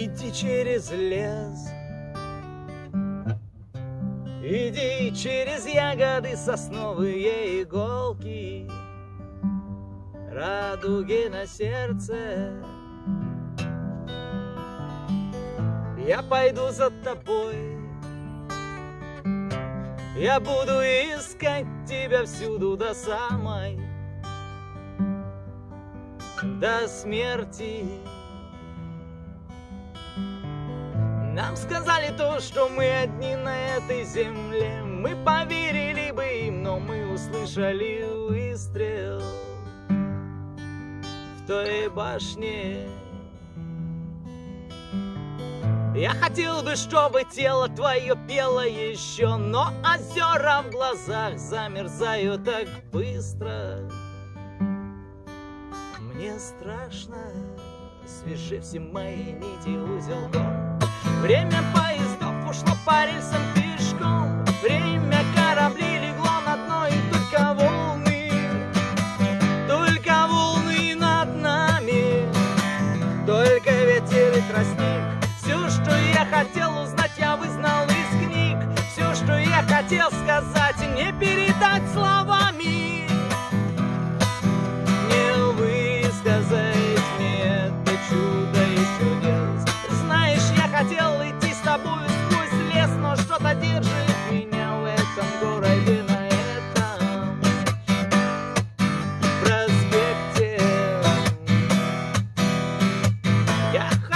Иди через лес. Иди через ягоды сосновые иголки. Радуги на сердце. Я пойду за тобой. Я буду искать тебя всюду до самой. До смерти Нам сказали то, что мы одни на этой земле Мы поверили бы им, но мы услышали выстрел В той башне я хотел бы, чтобы тело твое пело еще, но озера в глазах замерзают так быстро. Мне страшно, свяжи все мои нити узелком. Время поездов ушло по рельсам пешком. Время корабли легло на дно и только волны Только волны над нами. Только ветер и тростник. Все, что я хотел узнать, я вызнал из книг. Все, что я хотел сказать, не перестал Yeah.